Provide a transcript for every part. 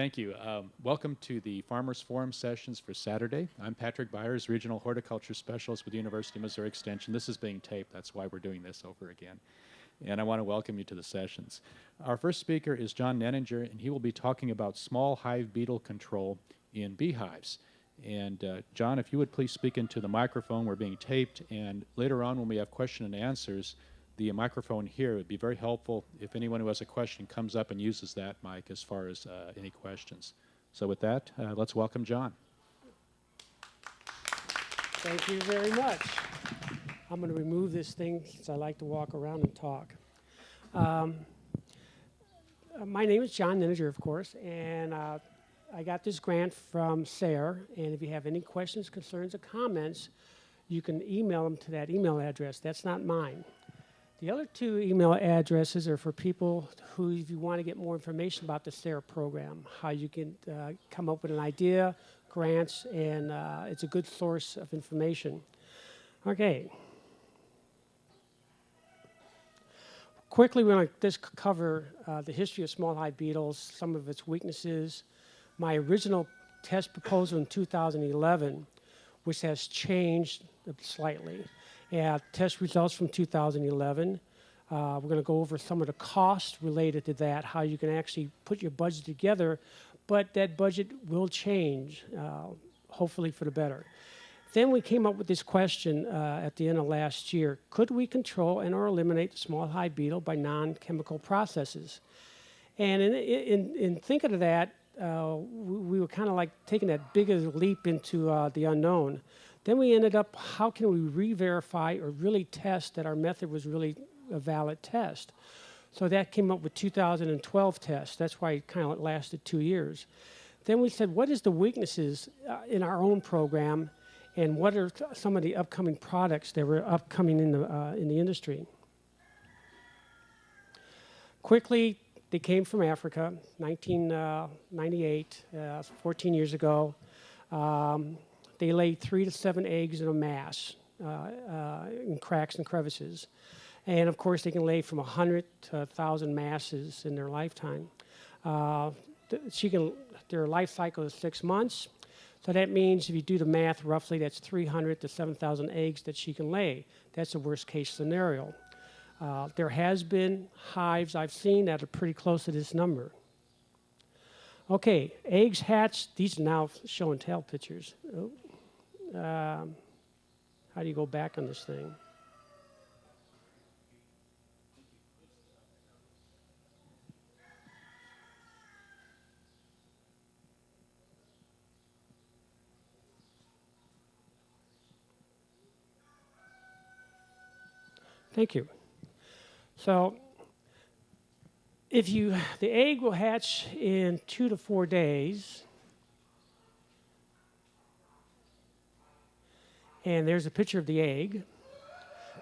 Thank you. Um, welcome to the Farmers Forum sessions for Saturday. I'm Patrick Byers, Regional Horticulture Specialist with the University of Missouri Extension. This is being taped, that's why we're doing this over again. And I want to welcome you to the sessions. Our first speaker is John Nenninger, and he will be talking about small hive beetle control in beehives. And uh, John, if you would please speak into the microphone, we're being taped, and later on when we have question and answers, the microphone here It would be very helpful if anyone who has a question comes up and uses that mic as far as uh, any questions. So with that, uh, let's welcome John. Thank you very much. I'm going to remove this thing since I like to walk around and talk. Um, uh, my name is John Nenninger, of course, and uh, I got this grant from SARE. And if you have any questions, concerns, or comments, you can email them to that email address. That's not mine. The other two email addresses are for people who, if you want to get more information about the SARE program, how you can uh, come up with an idea, grants, and uh, it's a good source of information. Okay. Quickly, we're going to just cover uh, the history of small hive beetles, some of its weaknesses, my original test proposal in 2011, which has changed slightly and test results from 2011. Uh, we're going to go over some of the costs related to that, how you can actually put your budget together, but that budget will change, uh, hopefully for the better. Then we came up with this question uh, at the end of last year. Could we control and or eliminate the small hive beetle by non-chemical processes? And in, in, in thinking of that, uh, we, we, were kind of like taking that bigger leap into uh, the unknown. Then we ended up, how can we re-verify or really test that our method was really a valid test? So that came up with 2012 tests. That's why it kind of lasted two years. Then we said, what is the weaknesses uh, in our own program and what are some of the upcoming products that were upcoming in the, uh, in the industry? Quickly, they came from Africa, 1998, uh, 14 years ago. Um, they lay three to seven eggs in a mass uh, uh, in cracks and crevices. And of course, they can lay from 100 to 1,000 masses in their lifetime. Uh, she can, their life cycle is six months. So that means if you do the math roughly, that's 300 to 7,000 eggs that she can lay. That's the worst case scenario. Uh, there has been hives I've seen that are pretty close to this number. Okay, eggs hatch, these are now show and tell pictures. Oh, um, how do you go back on this thing? Thank you. So if you, the egg will hatch in two to four days. And there's a picture of the egg.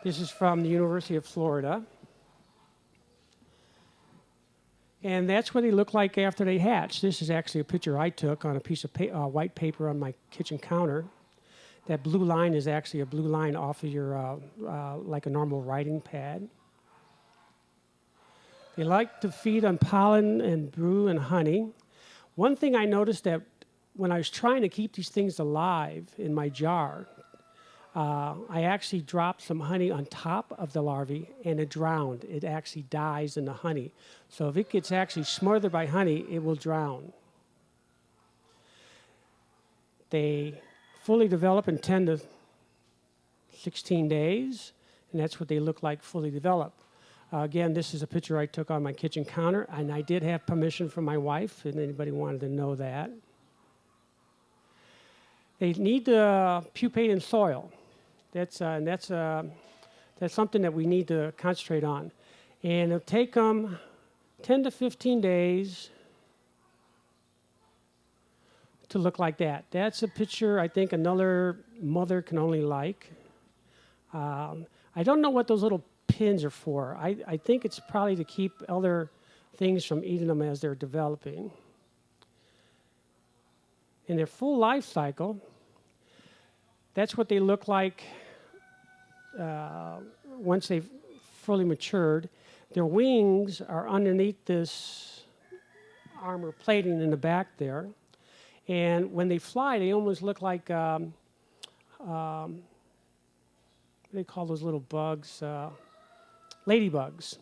This is from the University of Florida. And that's what they look like after they hatch. This is actually a picture I took on a piece of pa uh, white paper on my kitchen counter. That blue line is actually a blue line off of your, uh, uh, like a normal writing pad. They like to feed on pollen and brood and honey. One thing I noticed that when I was trying to keep these things alive in my jar, uh, I actually dropped some honey on top of the larvae and it drowned. It actually dies in the honey. So if it gets actually smothered by honey, it will drown. They fully develop in 10 to 16 days, and that's what they look like fully developed. Uh, again, this is a picture I took on my kitchen counter, and I did have permission from my wife, if anybody wanted to know that. They need to pupate in soil. That's, uh, that's, uh, that's something that we need to concentrate on. And it'll take them 10 to 15 days to look like that. That's a picture I think another mother can only like. Um, I don't know what those little pins are for. I, I think it's probably to keep other things from eating them as they're developing. In their full life cycle, that's what they look like uh, once they've fully matured. Their wings are underneath this armor plating in the back there. And when they fly, they almost look like um, um, what do they call those little bugs? Uh, ladybugs.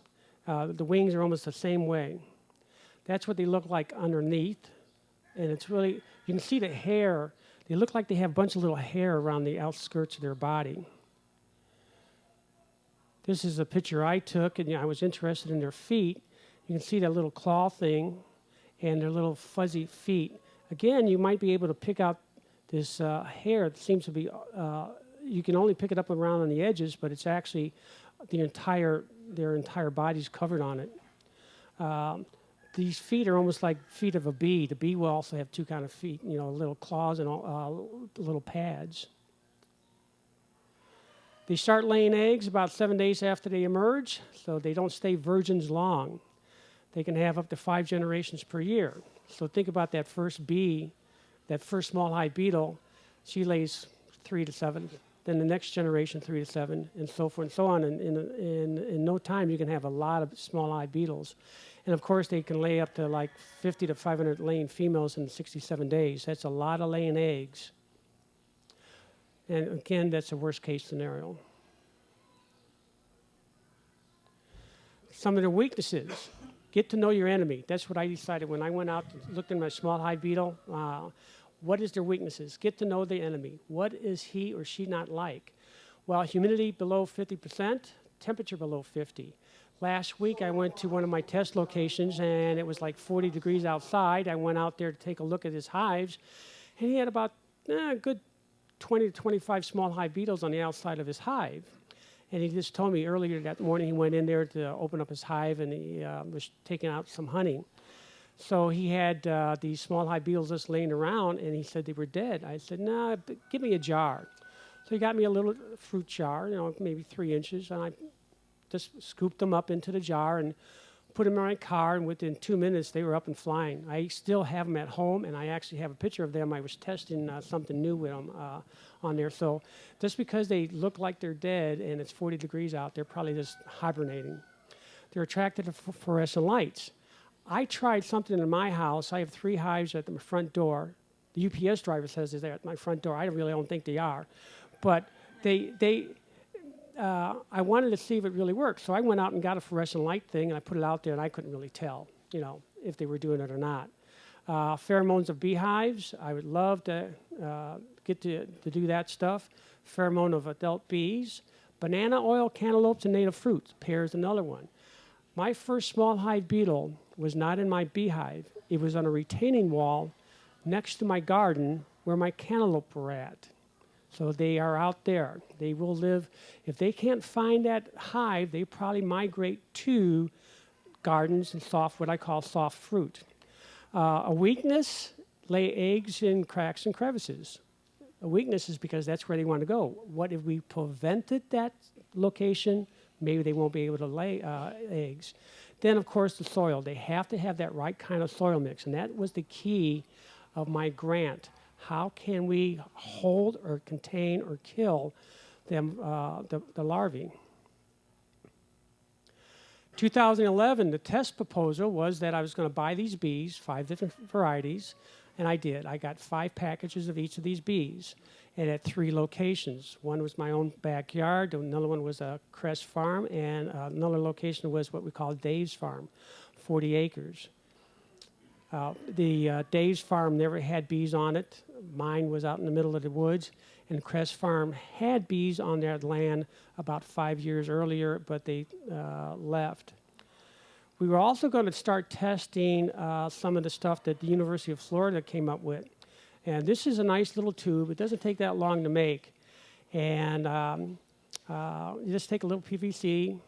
Uh, the wings are almost the same way. That's what they look like underneath. And it's really, you can see the hair. They look like they have a bunch of little hair around the outskirts of their body. This is a picture I took, and I was interested in their feet. You can see that little claw thing and their little fuzzy feet. Again, you might be able to pick out this uh, hair that seems to be, uh, you can only pick it up around on the edges, but it's actually the entire, their entire body's covered on it. Um, these feet are almost like feet of a bee. The bee will also have two kind of feet, you know, little claws and uh, little pads. They start laying eggs about seven days after they emerge, so they don't stay virgins long. They can have up to five generations per year. So think about that first bee, that first small hive beetle. She lays three to seven. Then the next generation, three to seven, and so forth and so on. And in, in, in no time, you can have a lot of small hive beetles. And of course, they can lay up to like 50 to 500 laying females in 67 days. That's a lot of laying eggs. And again, that's a worst case scenario. Some of their weaknesses. Get to know your enemy. That's what I decided when I went out and looked at my small hive beetle. Uh, what is their weaknesses? Get to know the enemy. What is he or she not like? Well, humidity below 50%, temperature below 50. Last week, I went to one of my test locations and it was like 40 degrees outside. I went out there to take a look at his hives, and he had about eh, a good 20 to 25 small hive beetles on the outside of his hive. And he just told me earlier that morning he went in there to open up his hive and he uh, was taking out some honey. So he had uh, these small hive beetles just laying around and he said they were dead. I said, no, nah, give me a jar. So he got me a little fruit jar, you know, maybe three inches, and I just scooped them up into the jar and put them in my car, and within two minutes they were up and flying. I still have them at home, and I actually have a picture of them. I was testing uh, something new with them uh, on there. So just because they look like they're dead and it's 40 degrees out, they're probably just hibernating. They're attracted to fluorescent lights. I tried something in my house. I have three hives at the front door. The UPS driver says they're at my front door. I really don't think they are, but they they uh, I wanted to see if it really worked. So I went out and got a fluorescent light thing and I put it out there and I couldn't really tell, you know, if they were doing it or not. Uh, pheromones of beehives, I would love to uh, get to, to do that stuff. Pheromone of adult bees. Banana oil, cantaloupes, and native fruits. Pear is another one. My first small hive beetle was not in my beehive. It was on a retaining wall next to my garden where my cantaloupe were at. So they are out there. They will live. If they can't find that hive, they probably migrate to gardens and soft, what I call soft fruit. Uh, a weakness, lay eggs in cracks and crevices. A weakness is because that's where they want to go. What if we prevented that location? Maybe they won't be able to lay uh, eggs. Then, of course, the soil. They have to have that right kind of soil mix, and that was the key of my grant how can we hold or contain or kill them, uh, the, the larvae? 2011, the test proposal was that I was going to buy these bees, five different varieties, and I did. I got five packages of each of these bees, and at three locations. One was my own backyard, another one was a Crest Farm, and another location was what we call Dave's Farm, 40 acres. Uh, the uh, Dave's Farm never had bees on it. Mine was out in the middle of the woods, and Crest Farm had bees on their land about five years earlier, but they uh, left. We were also going to start testing uh, some of the stuff that the University of Florida came up with. And this is a nice little tube. It doesn't take that long to make. And um, uh, you just take a little PVC,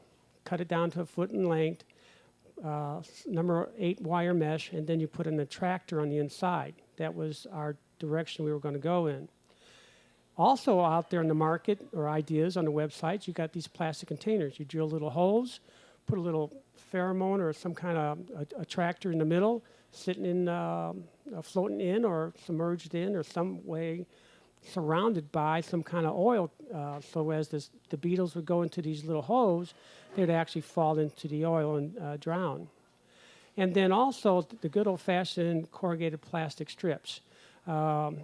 cut it down to a foot in length, uh, number eight wire mesh, and then you put an attractor on the inside. That was our direction we were going to go in. Also out there in the market or ideas on the websites, you got these plastic containers. You drill little holes, put a little pheromone or some kind of attractor in the middle, sitting in, uh, floating in or submerged in or some way surrounded by some kind of oil. Uh, so as this, the beetles would go into these little holes, they'd actually fall into the oil and uh, drown. And then also the good old-fashioned corrugated plastic strips. Um,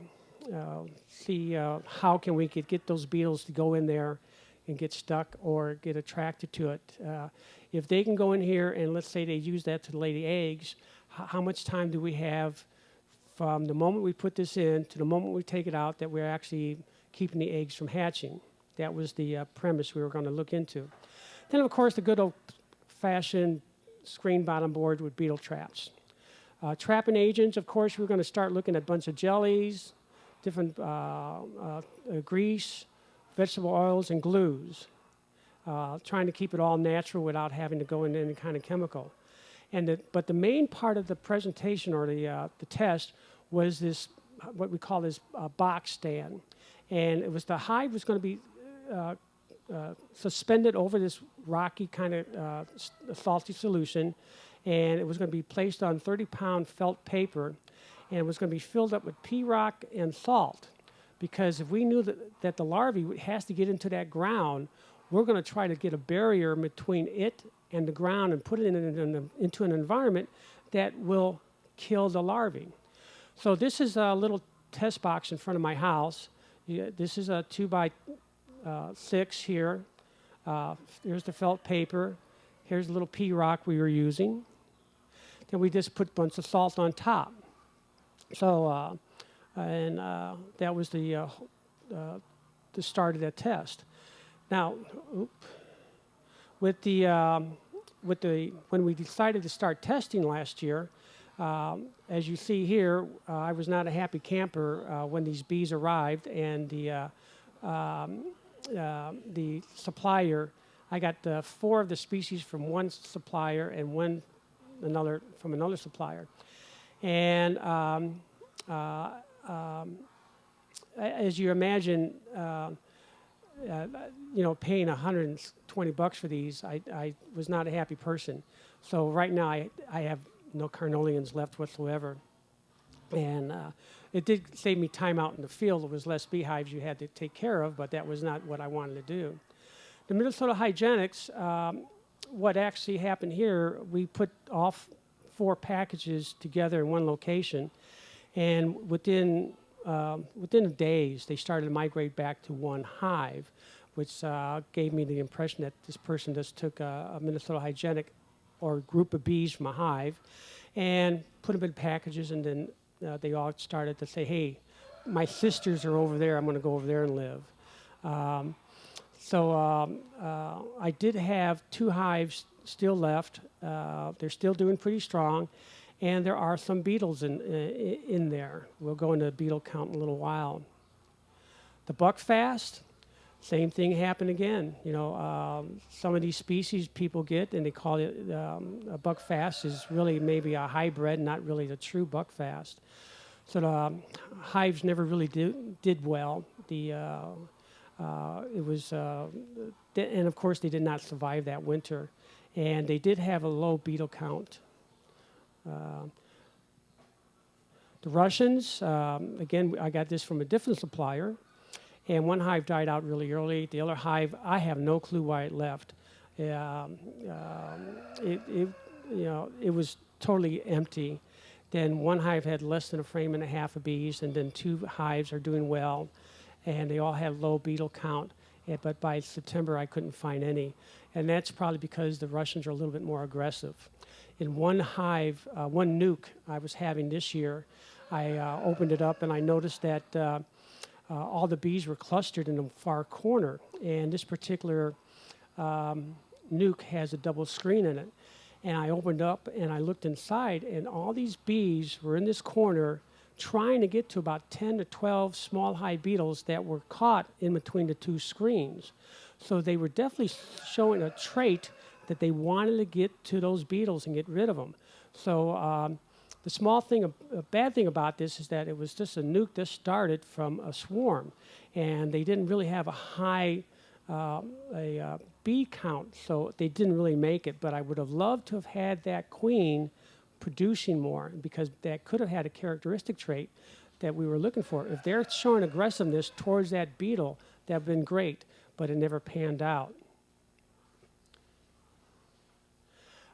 uh, see uh, how can we get, get those beetles to go in there and get stuck or get attracted to it. Uh, if they can go in here and let's say they use that to lay the eggs, how much time do we have from the moment we put this in to the moment we take it out that we're actually keeping the eggs from hatching? That was the uh, premise we were going to look into. Then, of course, the good old-fashioned screen bottom board with beetle traps. Uh, trapping agents, of course, we're going to start looking at a bunch of jellies, different uh, uh, grease, vegetable oils, and glues, uh, trying to keep it all natural without having to go into any kind of chemical. And the, but the main part of the presentation or the, uh, the test was this, what we call this uh, box stand. And it was the hive was going to be uh, uh, suspended over this rocky kind of uh, salty solution, and it was going to be placed on 30 pound felt paper, and it was going to be filled up with pea rock and salt. Because if we knew that, that the larvae has to get into that ground, we're going to try to get a barrier between it and the ground and put it in an, in a- into an environment that will kill the larvae. So this is a little test box in front of my house. This is a two by uh, six here. Uh, here's the felt paper. Here's a little pea rock we were using. Then we just put a bunch of salt on top. So, uh, and uh, that was the, uh, uh, the start of that test. Now, with the, um, with the, when we decided to start testing last year, um, as you see here, uh, I was not a happy camper uh, when these bees arrived, and the uh, um, uh, the supplier. I got uh, four of the species from one supplier and one another from another supplier, and um, uh, um, as you imagine. Uh, you know, paying 120 bucks for these, I, I was not a happy person. So right now, I, I have no Carniolans left whatsoever. And uh, it did save me time out in the field. There was less beehives you had to take care of, but that was not what I wanted to do. The Minnesota Hygienics, um, what actually happened here, we put all f- four packages together in one location, and within um, within days they started to migrate back to one hive, which uh, gave me the impression that this person just took a, a Minnesota Hygienic or group of bees from a hive and put them in packages, and then uh, they all started to say, "Hey, my sisters are over there. I'm going to go over there and live." Um, so um, uh, I did have two hives still left. Uh, they're still doing pretty strong, and there are some beetles in in, in there. We'll go into beetle count in a little while. The buckfast, same thing happened again. You know, um, some of these species people get, and they call it um, a buckfast is really maybe a hybrid, not really the true buckfast. So the um, hives never really did, did well. The uh, uh, it was, uh, and of course, they did not survive that winter. And they did have a low beetle count. Uh, the Russians, um, again, I got this from a different supplier, and one hive died out really early. The other hive, I have no clue why it left. Um, um, it, it, you know, it was totally empty. Then one hive had less than a frame and a half of bees, and then two hives are doing well, and they all had low beetle count. eh, But by September, I couldn't find any, and that's probably because the Russians are a little bit more aggressive. In one hive, uh, one nuc I was having this year, I uh, opened it up and I noticed that uh, uh, all the bees were clustered in the far corner, and this particular um, nuc has a double screen in it. And I opened up and I looked inside, and all these bees were in this corner trying to get to about 10 to 12 small hive beetles that were caught in between the two screens. So they were definitely showing a trait that they wanted to get to those beetles and get rid of them. So um, the small thing, a bad thing about this is that it was just a nuc that started from a swarm, and they didn't really have a high uh, a uh, bee count, so they didn't really make it. But I would have loved to have had that queen producing more because that could have had a characteristic trait that we were looking for. If they're showing aggressiveness towards that beetle, that would have been great, but it never panned out.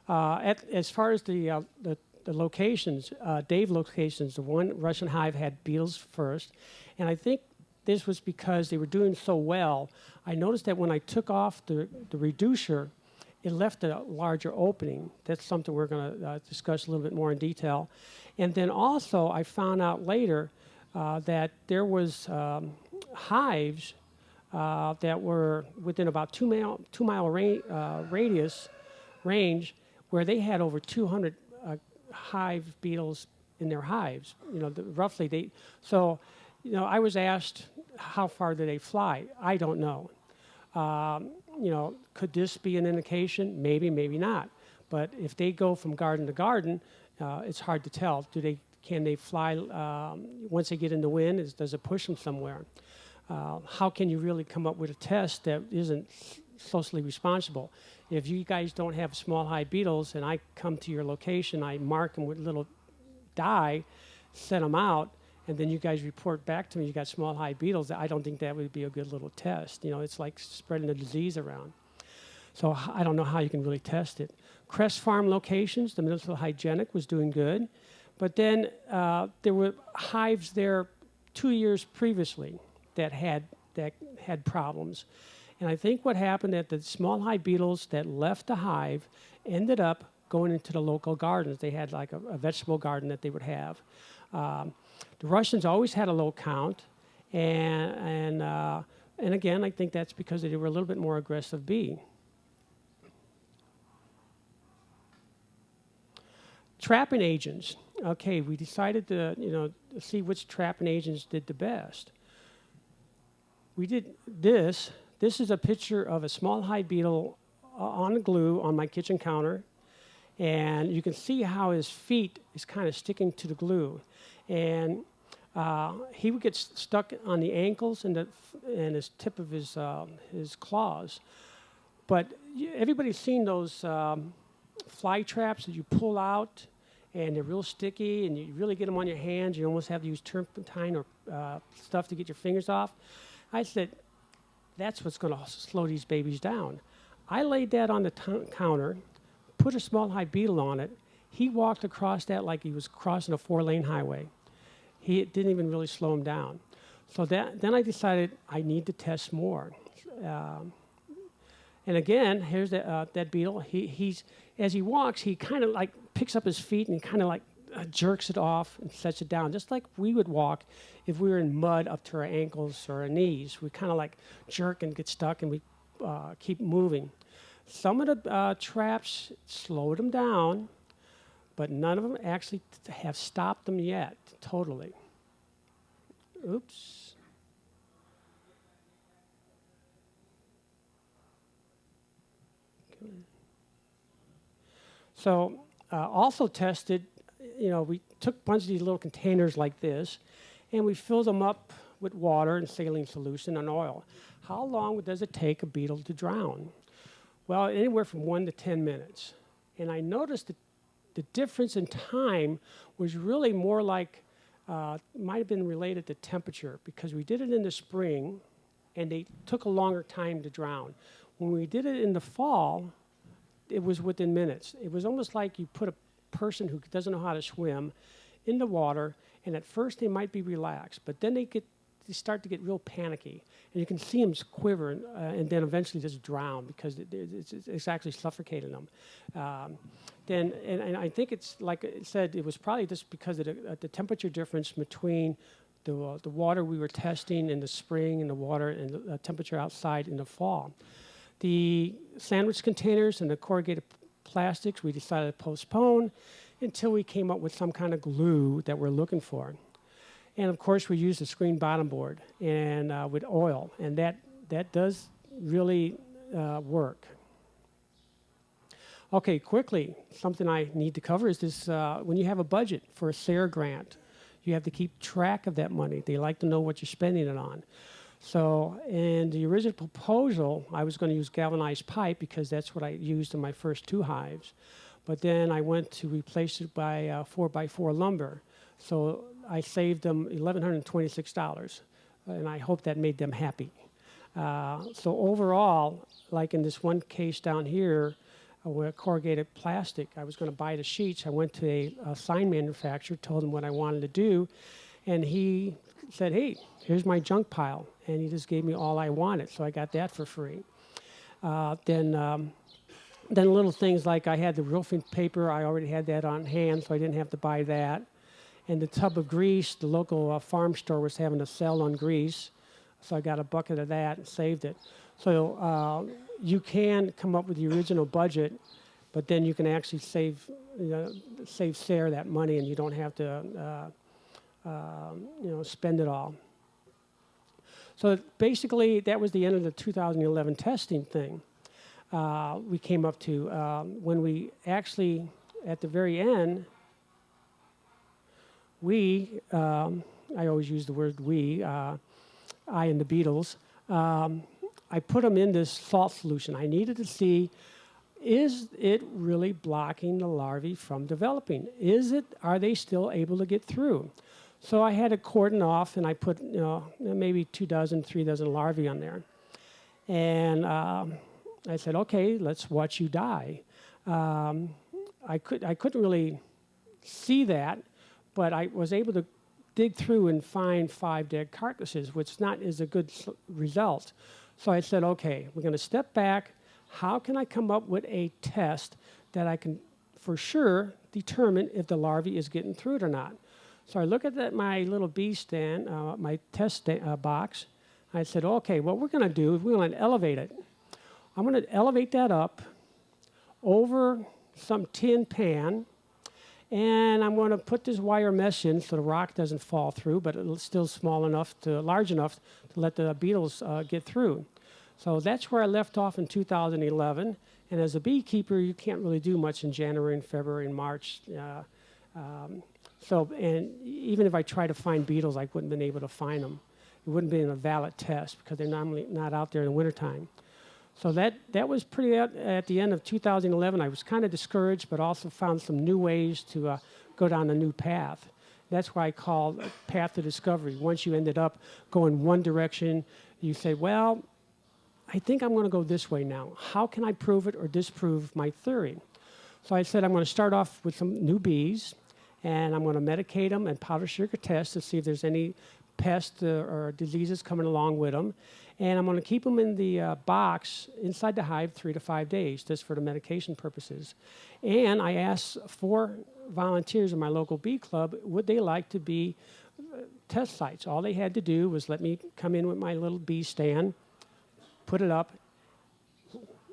Uh, at, as far as the, uh, the, the locations, uh, Dave locations, the one Russian hive had beetles first, and I think this was because they were doing so well. I noticed that when I took off the, the reducer, it left a larger opening. That's something we're going to uh, discuss a little bit more in detail. And then also, I found out later uh, that there was um, hives uh, that were within about two mile two mile ra- uh, radius range where they had over 200 uh, hive beetles in their hives. You know, the, roughly they. So, you know, I was asked how far do they fly. I don't know. Um, you know, could this be an indication? Maybe, maybe not. But if they go from garden to garden, uh, it's hard to tell. Do they? Can they fly um, once they get in the wind? Is, does it push them somewhere? Uh, how can you really come up with a test that isn't socially responsible? If you guys don't have small hive beetles and I come to your location, I mark them with little dye, send them out, and then you guys report back to me you got small hive beetles, I don't think that would be a good little test. You know, it's like spreading the disease around. So I don't know how you can really test it. Crest Farm locations, the Minnesota Hygienic was doing good, but then uh, there were hives there two years previously that had that had problems. And I think what happened that the small hive beetles that left the hive ended up going into the local gardens. They had like a, a vegetable garden that they would have. Um, the Russians always had a low count, and and uh, and again, I think that's because they were a little bit more aggressive bee. Trapping agents. Okay, we decided to you know see which trapping agents did the best we did this. This is a picture of a small hive beetle uh, on glue on my kitchen counter. And you can see how his feet is kind of sticking to the glue. And uh, he would get stuck on the ankles and the and his tip of his uh, his claws. But everybody's seen those um, fly traps that you pull out, and they're real sticky, and you really get them on your hands. You almost have to use turpentine or uh, stuff to get your fingers off. I said, that's what's going to slow these babies down. I laid that on the counter, put a small high beetle on it. He walked across that like he was crossing a four lane highway. He didn't even really slow him down. So that, then I decided I need to test more. Um, and again, here's the, uh, that beetle. He, he's, as he walks, he kind of like picks up his feet and kind of like jerks it off and sets it down, just like we would walk if we were in mud up to our ankles or our knees. We kind of like jerk and get stuck and we uh, keep moving. Some of the uh, traps slowed them down, but none of them actually have stopped them yet totally. Oops. So, uh, also tested you know, we took a bunch of these little containers like this and we filled them up with water and saline solution and oil. How long does it take a beetle to drown? Well, anywhere from one to 10 minutes. And I noticed that the difference in time was really more like, uh, might have been related to temperature because we did it in the spring and they took a longer time to drown. When we did it in the fall, it was within minutes. It was almost like you put a person who doesn't know how to swim in the water, and at first they might be relaxed, but then they get they start to get real panicky, and you can see them quiver, and, uh, and then eventually just drown because it, it's, it's, actually suffocating them. Um, then, and, and, I think it's like I said, it was probably just because of the, uh, the temperature difference between the, uh, the water we were testing in the spring and the water and the uh, temperature outside in the fall. The sandwich containers and the corrugated plastics, we decided to postpone until we came up with some kind of glue that we're looking for. And of course, we used a screen bottom board and uh, with oil, and that, that does really uh, work. Okay, quickly, something I need to cover is this uh, when you have a budget for a SARE grant, you have to keep track of that money. They like to know what you're spending it on. So in the original proposal, I was going to use galvanized pipe because that's what I used in my first two hives. But then I went to replace it by uh, 4 by 4 lumber. So I saved them $1,126, and I hope that made them happy. Uh, so overall, like in this one case down here, uh, with corrugated plastic. I was going to buy the sheets. I went to a, a sign manufacturer, told them what I wanted to do, and he said, "Hey, here's my junk pile," and he just gave me all I wanted. So I got that for free. Uh, then. Um, then little things like I had the roofing paper, I already had that on hand, so I didn't have to buy that. And the tub of grease, the local uh, farm store was having a sale on grease, so I got a bucket of that and saved it. So uh, you can come up with the original budget, but then you can actually save, you know, save SARE that money, and you don't have to, uh, you know, spend it all. So basically, that was the end of the 2011 testing thing uh, we came up to um, when we actually, at the very end, we, um, I always use the word we, uh, I and the beetles, um, I put them in this salt solution. I needed to see is it really blocking the larvae from developing? Is it, are they still able to get through? So I had a cordon off and I put, you know, maybe two dozen, three dozen larvae on there. And um, I said, okay, let's watch you die. Um, I, could, I couldn't really see that, but I was able to dig through and find five dead carcasses, which is not is a good result. So I said, okay, we're going to step back. How can I come up with a test that I can, for sure, determine if the larvae is getting through it or not? So I look at that, my little bee stand, uh, my test uh, box. I said, okay, what we're going to do is we're going to elevate it. I'm going to elevate that up over some tin pan and I'm going to put this wire mesh in so the rock doesn't fall through, but it's still small enough to large enough to let the beetles uh, get through. So that's where I left off in 2011. And as a beekeeper, you can't really do much in January and February and March. Uh, um, so, and even if I try to find beetles, I wouldn't have been able to find them. It wouldn't be in a valid test because they're normally not out there in the wintertime. So that, that was pretty at, at the end of 2011. I was kind of discouraged, but also found some new ways to uh, go down a new path. That's why I call path to discovery. Once you ended up going one direction, you say, well, I think I'm going to go this way now. How can I prove it or disprove my theory? So I said I'm going to start off with some new bees, and I'm going to medicate them and powder sugar test to see if there's any pests or diseases coming along with them. And I'm going to keep them in the uh, box inside the hive three to five days, just for the medication purposes. And I asked four volunteers in my local bee club, would they like to be uh, test sites? All they had to do was let me come in with my little bee stand, put it up.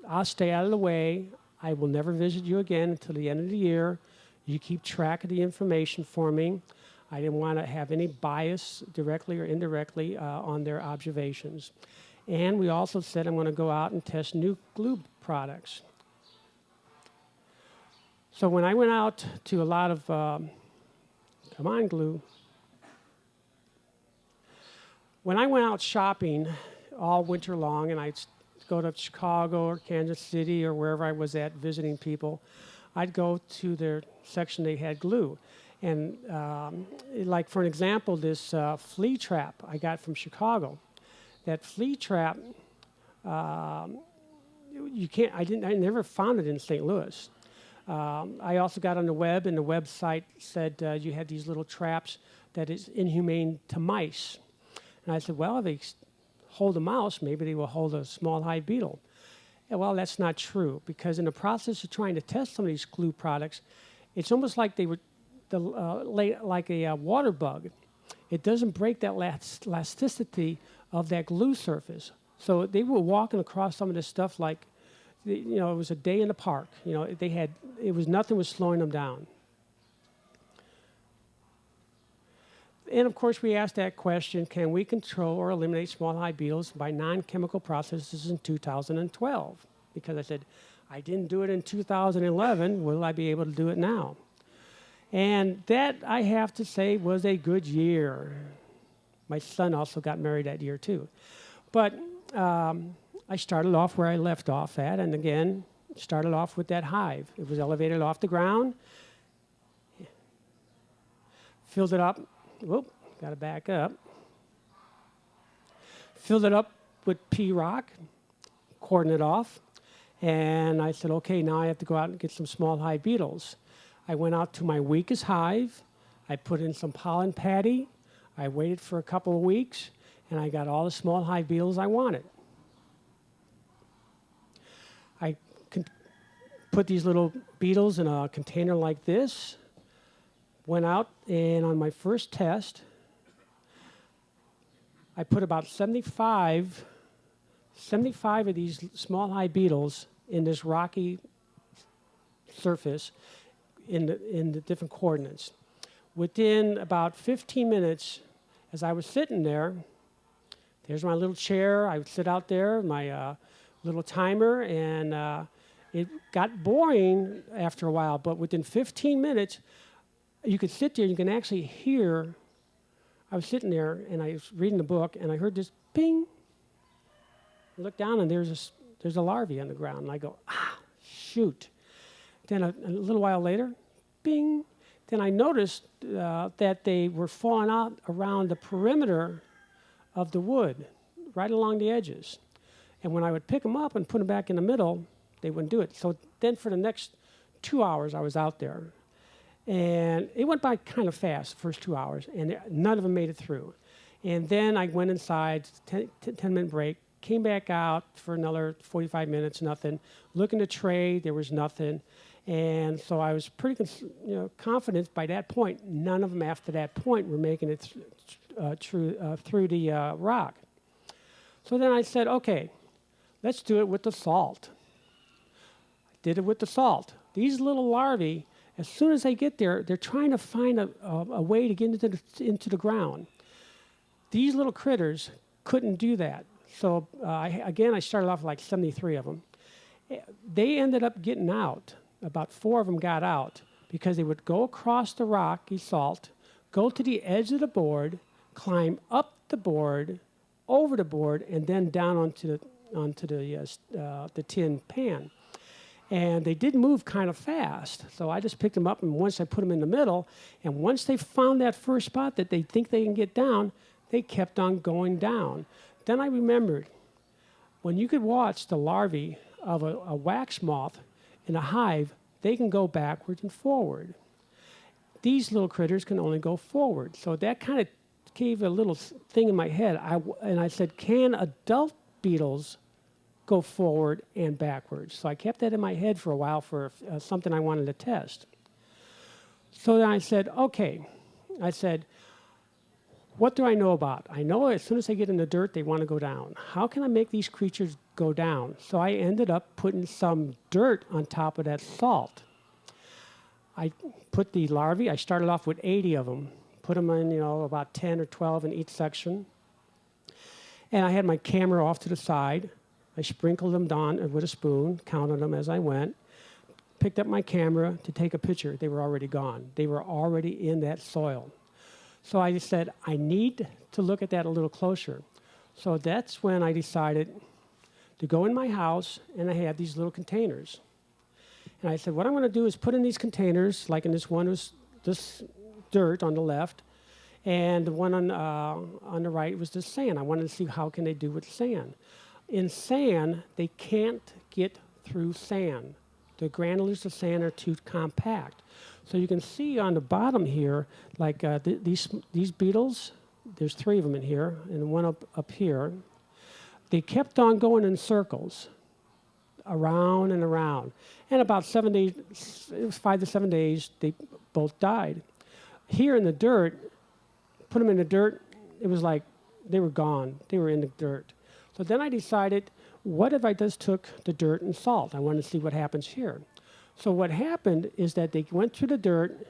I'll stay out of the way. I will never visit you again until the end of the year. You keep track of the information for me. I didn't want to have any bias directly or indirectly uh, on their observations. And we also said I'm going to go out and test new glue products. So when I went out to a lot of, um, come on, glue. When I went out shopping all winter long, and I'd go to Chicago or Kansas City or wherever I was at visiting people, I'd go to their section they had glue. And um, like for an example, this uh, flea trap I got from Chicago. That flea trap, um, you can't. I didn't. I never found it in St. Louis. Um, I also got on the web, and the website said uh, you had these little traps that is inhumane to mice. And I said, well, if they hold a mouse, maybe they will hold a small hive beetle. And well, that's not true because in the process of trying to test some of these glue products, it's almost like they were the, uh, like a uh, water bug. It doesn't break that last elasticity of that glue surface. So they were walking across some of this stuff like, you know, it was a day in the park. You know, they had, it was nothing was slowing them down. And of course, we asked that question, can we control or eliminate small beetles by non-chemical processes in 2012? Because I said, I didn't do it in 2011, will I be able to do it now? And that, I have to say, was a good year. My son also got married that year, too. But um, I started off where I left off at, and again, started off with that hive. It was elevated off the ground, filled it up. Whoop, got to back up. Filled it up with pea rock, cordoned it off, And I said, okay, now I have to go out and get some small hive beetles. I went out to my weakest hive. I put in some pollen patty. I waited for a couple of weeks, and I got all the small hive beetles I wanted. I put these little beetles in a container like this. Went out, and on my first test, I put about 75, 75 of these small high beetles in this rocky surface in the, in the different coordinates. Within about 15 minutes, as I was sitting there, there's my little chair. I would sit out there, my uh, little timer, and uh, it got boring after a while. But within 15 minutes, you could sit there. You can actually hear. I was sitting there and I was reading the book, and I heard this ping. I looked down, and there's a, there's a larvae on the ground, and I go, ah, shoot. Then a, a little while later, bing. Then I noticed uh, that they were falling out around the perimeter of the wood, right along the edges. And when I would pick them up and put them back in the middle, they wouldn't do it. So then for the next two hours, I was out there. And it went by kind of fast, the first two hours, and none of them made it through. And then I went inside, 10, 10 minute break, came back out for another 45 minutes, nothing. Looking to trade, there was nothing. And so I was pretty you know, confident by that point, none of them after that point were making it uh, through, uh, through the uh, rock. So then I said, okay, let's do it with the salt. Did it with the salt. These little larvae, as soon as they get there, they're trying to find a, a, a way to get into the, into the ground. These little critters couldn't do that. So uh, I, again, I started off with like 73 of them. They ended up getting out. About four of them got out because they would go across the rocky salt, go to the edge of the board, climb up the board, over the board, and then down onto the onto the uh, uh, the tin pan. And they did move kind of fast, so I just picked them up, and once I put them in the middle, and once they found that first spot that they think they can get down, they kept on going down. Then I remembered when you could watch the larvae of a, a wax moth in a hive, they can go backwards and forward. These little critters can only go forward. So that kind of gave a little thing in my head. I and I said, can adult beetles go forward and backwards? So I kept that in my head for a while for uh, something I wanted to test. So then I said, okay. I said, what do I know about? I know as soon as they get in the dirt, they want to go down. How can I make these creatures go down? So I ended up putting some dirt on top of that salt. I put the larvae, I started off with 80 of them, put them in, you know, about 10 or 12 in each section. And I had my camera off to the side. I sprinkled them down with a spoon, counted them as I went, picked up my camera to take a picture. They were already gone. They were already in that soil. So I said, I need to look at that a little closer. So that's when I decided to go in my house, and I had these little containers. And I said, what I'm going to do is put in these containers, like in this one was this dirt on the left, and the one on, uh, on the right was the sand. I wanted to see how can they do with sand. In sand, they can't get through sand. The granules of sand are too compact. So you can see on the bottom here, like uh, th- these, these beetles, there's three of them in here, and one up, up here. They kept on going in circles, around and around. And about seven days, it was five to seven days, they both died. Here in the dirt, put them in the dirt, it was like they were gone. They were in the dirt. So then I decided, what if I just took the dirt and salt? I wanted to see what happens here. So what happened is that they went through the dirt,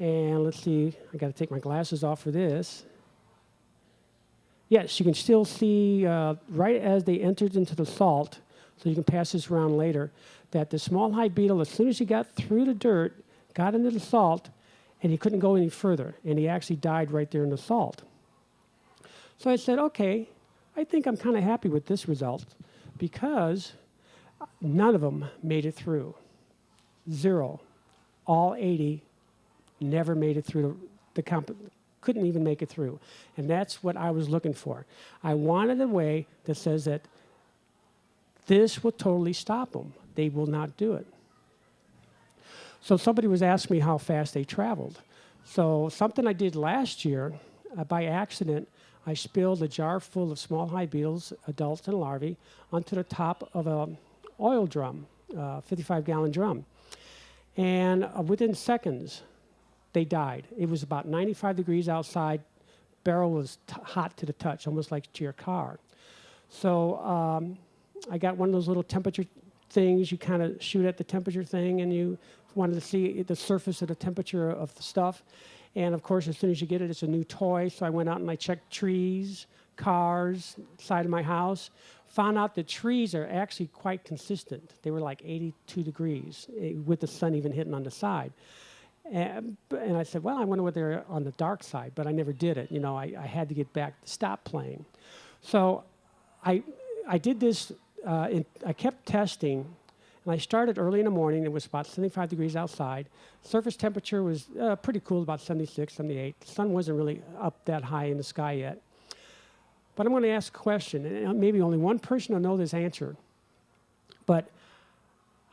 and let's see, I got to take my glasses off for this. Yes, you can still see uh, right as they entered into the salt, so you can pass this around later, that the small hive beetle, as soon as he got through the dirt, got into the salt, and he couldn't go any further, and he actually died right there in the salt. So I said, okay, I think I'm kind of happy with this result because none of them made it through. Zero. All 80 never made it through the, the comp- couldn't even make it through. And that's what I was looking for. I wanted a way that says that this will totally stop them. they will not do it. So somebody was asking me how fast they traveled. So something I did last year, uh, by accident, I spilled a jar full of small hive beetles, adults and larvae, onto the top of an oil drum, uh, 55 gallon drum. And uh, within seconds, they died. It was about 95 degrees outside. Barrel was hot to the touch, almost like to your car. So um, I got one of those little temperature things. You kind of shoot at the temperature thing, and you wanted to see the surface of the temperature of the stuff. And of course, as soon as you get it, it's a new toy. So I went out and I checked trees, cars, side of my house. Found out the trees are actually quite consistent. They were like 82 degrees eh, with the sun even hitting on the side. And, and I said, well, I wonder what they're on the dark side, but I never did it. You know, I, I had to get back to stop playing. So I, I did this, uh, in, I kept testing, and I started early in the morning. It was about 75 degrees outside. Surface temperature was uh, pretty cool, about 76, 78. The sun wasn't really up that high in the sky yet. But I'm going to ask a question, and maybe only one person will know this answer. But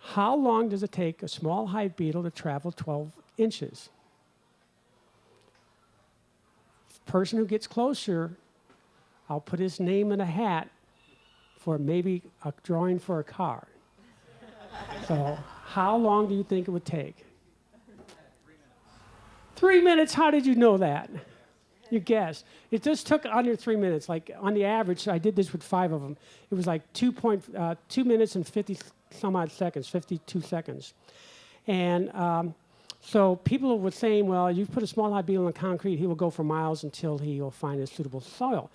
how long does it take a small hive beetle to travel 12 inches? Person who gets closer, I'll put his name in a hat for maybe a drawing for a car. So, how long do you think it would take? Three minutes. How did you know that? You guess. It just took under three minutes. Like on the average, I did this with five of them. It was like two point uh, two minutes and fifty some odd seconds, fifty-two seconds, and um, so people were saying, well, you put a small hive beetle in concrete, he will go for miles until he will find a suitable soil,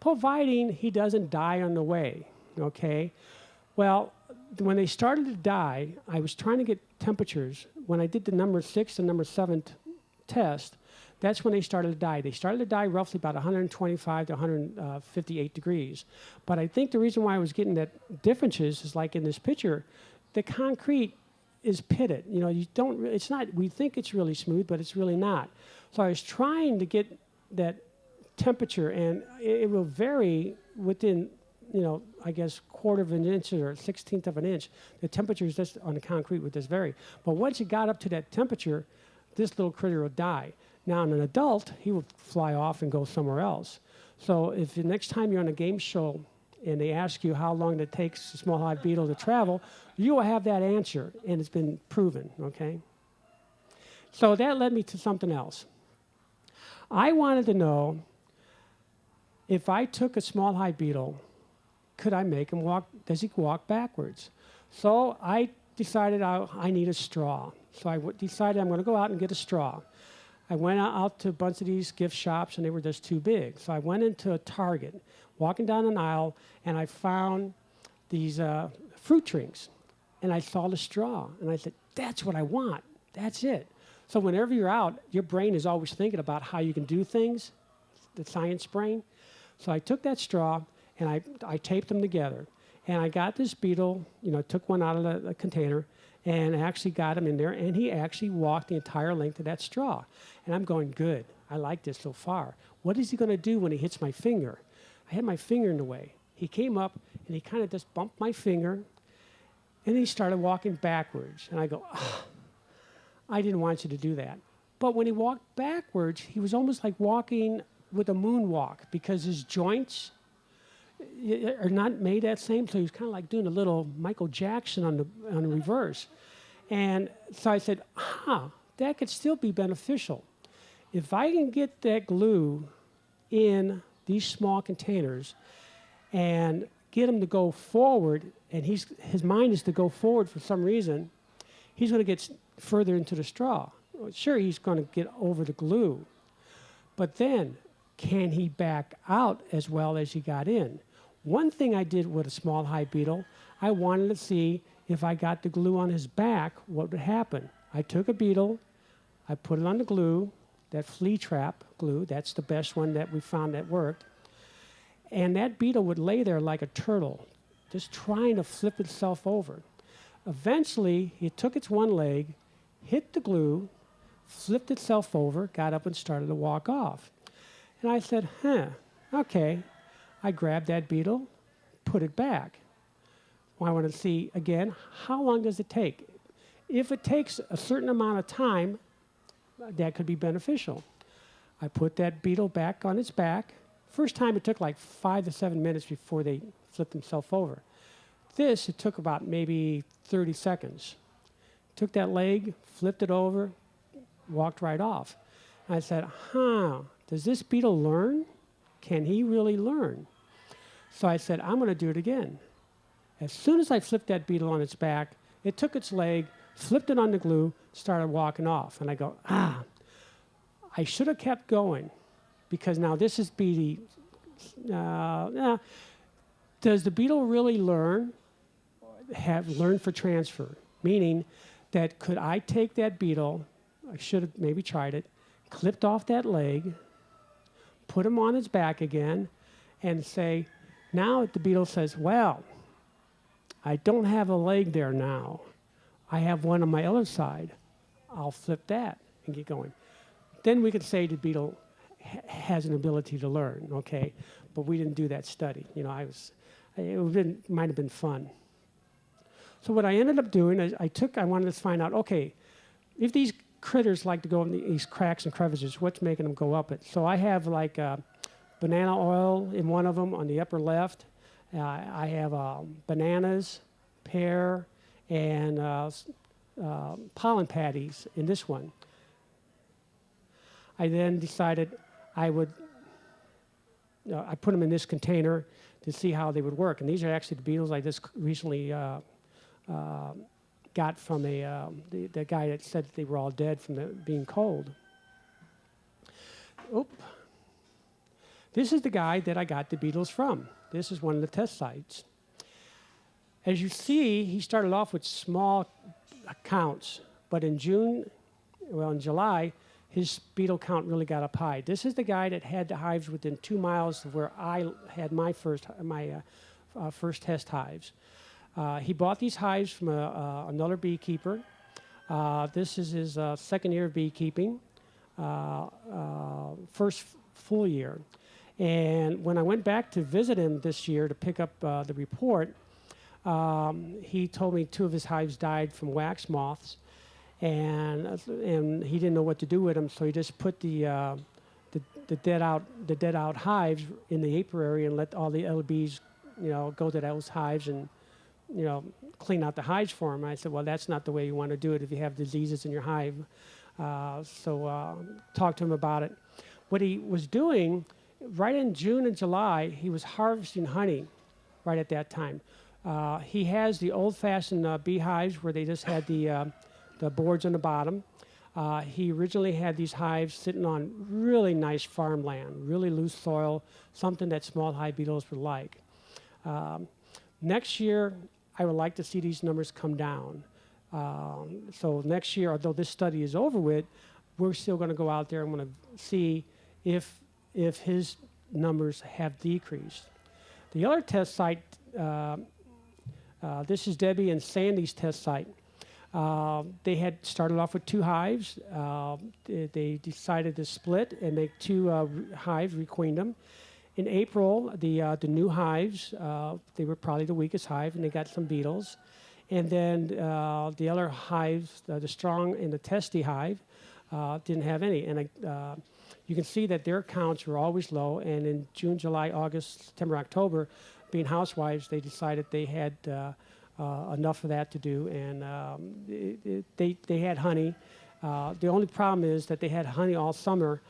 providing he doesn't die on the way. Okay. Well, when they started to die, I was trying to get temperatures. When I did the number six and number seven test, that's when they started to die. They started to die roughly about 125 to 158 degrees. But I think the reason why I was getting that differences is like in this picture, the concrete is pitted. You know, you don't. It's not. We think it's really smooth, but it's really not. So I was trying to get that temperature, and it, it will vary within. You know, I guess quarter of an inch or sixteenth of an inch. The temperature is just on the concrete would just vary. But once it got up to that temperature, this little critter will die. Now, in an adult, he will fly off and go somewhere else. So, if the next time you're on a game show and they ask you how long it takes a small hive beetle to travel, you will have that answer, and it's been proven, okay? So, that led me to something else. I wanted to know if I took a small hive beetle, could I make him walk? Does he walk backwards? So, I decided I, I need a straw. So, I decided I'm going to go out and get a straw. I went out- out to a bunch of these gift shops and they were just too big. So I went into a Target, walking down an aisle, and I found these uh, fruit drinks. And I saw the straw, and I said, That's what I want. That's it. So whenever you're out, your brain is always thinking about how you can do things, the science brain. So I took that straw and I, I taped them together. And I got this beetle, you know, took one out of the, the container and actually got him in there. And he actually walked the entire length of that straw. And I'm going, good. I like this so far. What is he going to do when he hits my finger? I had my finger in the way. He came up and he kind of just bumped my finger and he started walking backwards. And I go, "Ah, I didn't want you to do that. But when he walked backwards, he was almost like walking with a moonwalk because his joints are not made that same. So he was kind of like doing a little Michael Jackson on the on the reverse. And so I said, huh, that could still be beneficial. If I can get that glue in these small containers and get him to go forward, and he's, his mind is to go forward for some reason, he's going to get further into the straw. Sure, he's going to get over the glue, but then can he back out as well as he got in? One thing I did with a small hive beetle, I wanted to see if I got the glue on his back, what would happen. I took a beetle, I put it on the glue, that flea trap glue, that's the best one that we found that worked. And that beetle would lay there like a turtle, just trying to flip itself over. Eventually, it took its one leg, hit the glue, flipped itself over, got up and started to walk off. And I said, huh, okay. I grabbed that beetle, put it back. Well, I want to see again how long does it take. If it takes a certain amount of time, that could be beneficial. I put that beetle back on its back. First time it took like five to seven minutes before they flipped themselves over. This, it took about maybe 30 seconds. Took that leg, flipped it over, walked right off. I said, huh, does this beetle learn? Can he really learn? So I said, I'm going to do it again. As soon as I flipped that beetle on its back, it took its leg, flipped it on the glue, started walking off. And I go, ah, I should have kept going because now this is beady. Uh, yeah. Does the beetle really learn? Have learned for transfer, meaning that could I take that beetle? I should have maybe tried it, clipped off that leg, put him on his back again, and say, now the beetle says, well, I don't have a leg there now. I have one on my other side. I'll flip that and get going. Then we could say the beetle ha- has an ability to learn, okay? But we didn't do that study. You know, I was, it might have been fun. So what I ended up doing is I took, I wanted to find out, okay, if these critters like to go in these cracks and crevices, what's making them go up it? So I have like uh, banana oil in one of them on the upper left. Uh, I have um, bananas, pear, and uh, uh, pollen patties in this one. I then decided I would, uh, I put them in this container to see how they would work. And these are actually the beetles I just recently uh, uh, got from a, uh, the, the guy that said that they were all dead from the, being cold. Oop. This is the guy that I got the beetles from. This is one of the test sites. As you see, he started off with small counts, but in June, well, in July, his beetle count really got up high. This is the guy that had the hives within two miles of where I had my first my uh, uh, first test hives. Uh, he bought these hives from a, uh, another beekeeper. Uh, this is his uh, second year of beekeeping, uh, uh, first full year. And when I went back to visit him this year to pick up uh, the report, um, he told me two of his hives died from wax moths, and uh, and he didn't know what to do with them, so he just put the uh, the, the dead out the dead out hives in the apiary and let all the bees, you know, go to those hives and you know clean out the hives for him. I said, well, that's not the way you want to do it if you have diseases in your hive. Uh, so uh, talked to him about it. What he was doing right in June and July, he was harvesting honey right at that time. Uh, he has the old-fashioned uh, beehives where they just had the uh, the boards on the bottom. Uh, he originally had these hives sitting on really nice farmland, really loose soil, something that small hive beetles would like. Um, next year, I would like to see these numbers come down. Um, so next year, although this study is over with, we're still going to go out there and want to see if if his numbers have decreased. The other test site, uh, uh, this is Debbie and Sandy's test site. Uh, they had started off with two hives. Uh, they, they decided to split and make two uh, hives, requeen them. In April, the uh, the new hives, uh, they were probably the weakest hive, and they got some beetles. And then uh, the other hives, uh, the strong and the testy hive, uh, didn't have any. And uh, you can see that their counts were always low. And in June, July, August, September, October, being housewives, they decided they had uh, enough of that to do, and um, it, it, they they had honey. Uh, the only problem is that they had honey all summer,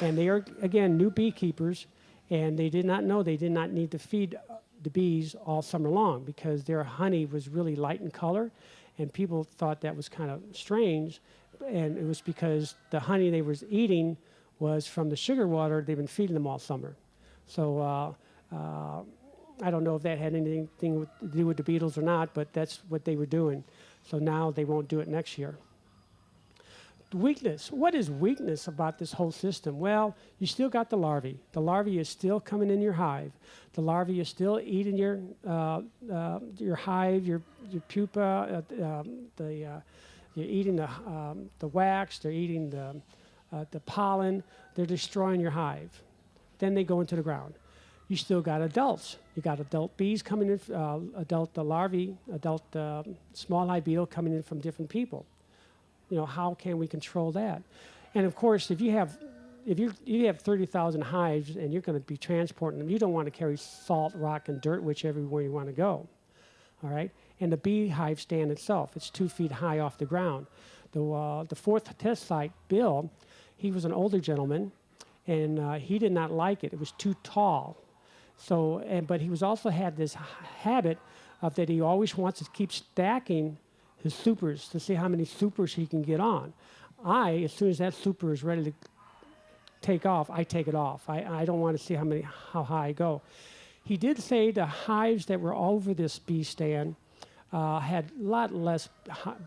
and they are again new beekeepers, and they did not know they did not need to feed uh, the bees all summer long because their honey was really light in color, and people thought that was kind of strange, and it was because the honey they was eating was from the sugar water they've been feeding them all summer. So uh, uh, I don't know if that had anything to do with the beetles or not, but that's what they were doing. So now they won't do it next year. Weakness. What is weakness about this whole system? Well, you still got the larvae. The larvae is still coming in your hive. The larvae is still eating your uh, uh, your hive, your your pupa. Uh, um, the uh, you're eating the um, the wax. They're eating the uh, the pollen. They're destroying your hive. Then they go into the ground. you still got adults. You got adult bees coming in, uh, adult larvae, adult uh, small hive beetle coming in from different people. You know, how can we control that? And of course, if you have if you you have 30,000 hives and you're going to be transporting them, you don't want to carry salt, rock, and dirt whichever you want to go. All right, and the beehive stand itself, it's two feet high off the ground. The uh, the fourth test site, Bill, he was an older gentleman, and uh, he did not like it. It was too tall. So, and, but he was also had this habit of that he always wants to keep stacking his supers to see how many supers he can get on. I, as soon as that super is ready to take off, I take it off. I, I don't want to see how many how high I go. He did say the hives that were over this bee stand uh, had a lot less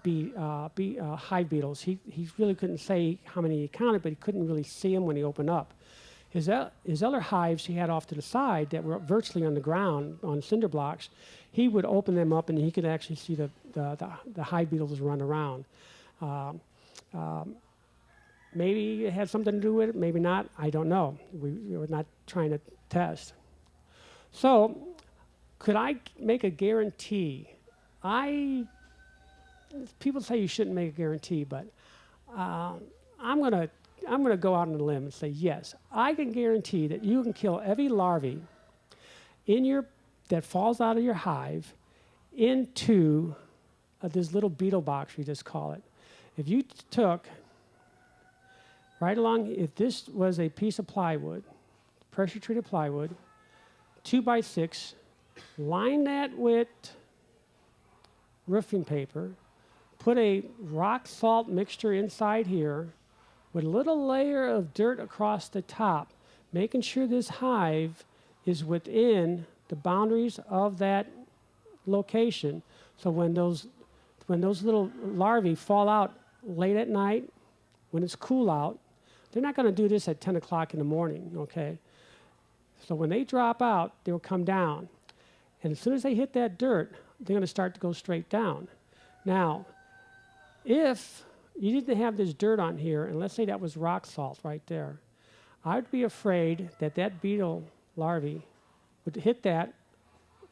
bee, uh, bee, uh, hive beetles. He, he really couldn't say how many he counted, but he couldn't really see them when he opened up. His, his other hives he had off to the side that were virtually on the ground on cinder blocks, he would open them up and he could actually see the, the, the, the hive beetles run around. Um, um, maybe it had something to do with it, maybe not. I don't know. We, we were not trying to test. So, could I make a guarantee? I people say you shouldn't make a guarantee, but uh, I'm going to I'm going to go out on a limb and say yes. I can guarantee that you can kill every larvae in your that falls out of your hive into uh, this little beetle box we just call it. If you took right along, if this was a piece of plywood, pressure treated plywood, two by six, line that with roofing paper, put a rock salt mixture inside here with a little layer of dirt across the top, making sure this hive is within the boundaries of that location. So when those, when those little larvae fall out late at night, when it's cool out, they're not going to do this at 10 o'clock in the morning, okay? So when they drop out, they'll come down. And as soon as they hit that dirt, they're going to start to go straight down. Now, if you need to have this dirt on here, and let's say that was rock salt right there, I'd be afraid that that beetle larvae would hit that,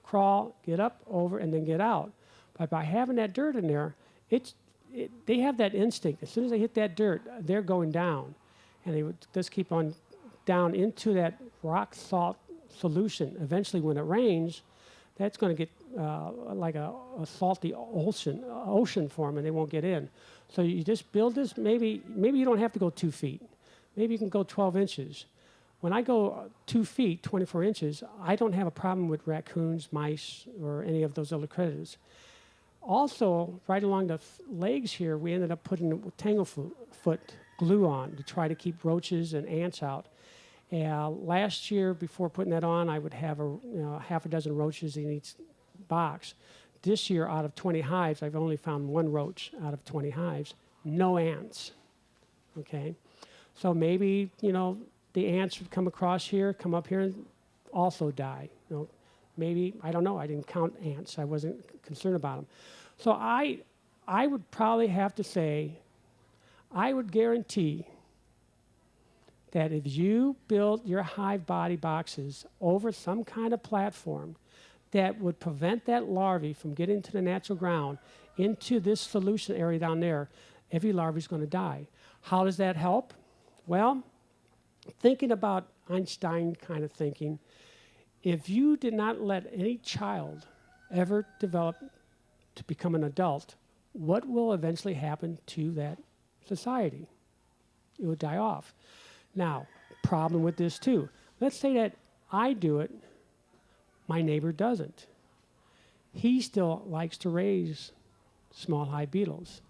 crawl, get up over, and then get out. But by having that dirt in there, it's, it, they have that instinct. As soon as they hit that dirt, they're going down and they would just keep on down into that rock salt solution. Eventually, when it rains, that's going to get uh, like a, a, salty ocean, ocean for them, and they won't get in. So you just build this. Maybe maybe you don't have to go two feet. Maybe you can go 12 inches. When I go two feet, 24 inches, I don't have a problem with raccoons, mice, or any of those other critters. Also, right along the legs here, we ended up putting tanglefoot glue on to try to keep roaches and ants out. Uh, last year, before putting that on, I would have a you know, half a dozen roaches in each box. This year, out of 20 hives, I've only found one roach out of 20 hives. No ants. Okay, so maybe you know the ants would come across here, come up here, and also die. You know, maybe I don't know. I didn't count ants. I wasn't concerned about them. So I, I would probably have to say I would guarantee that if you build your hive body boxes over some kind of platform that would prevent that larvae from getting to the natural ground into this solution area down there, every larvae is going to die. How does that help? Well, thinking about Einstein kind of thinking, if you did not let any child ever develop to become an adult, what will eventually happen to that society. It would die off. Now, problem with this too. Let's say that I do it, my neighbor doesn't. He still likes to raise small hive beetles.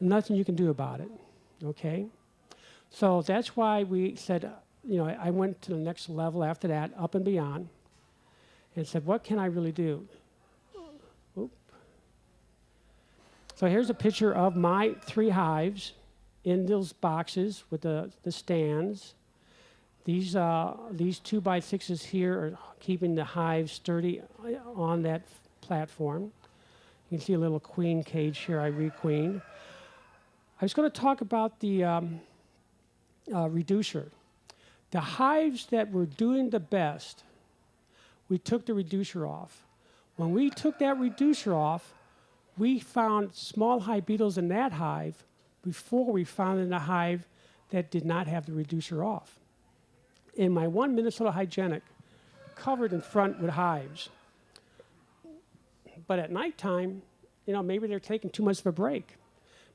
Nothing you can do about it, okay? So that's why we said, you know, I went to the next level after that, up and beyond, and said, what can I really do? Oop. So here's a picture of my three hives in those boxes with the, the stands. These, uh, these two by sixes here are keeping the hive sturdy uh, on that platform. You can see a little queen cage here I requeened. I was going to talk about the um, uh, reducer. The hives that were doing the best we took the reducer off. When we took that reducer off, we found small hive beetles in that hive before we found in a hive that did not have the reducer off. In my one Minnesota hygienic, covered in front with hives. But at nighttime, you know, maybe they're taking too much of a break.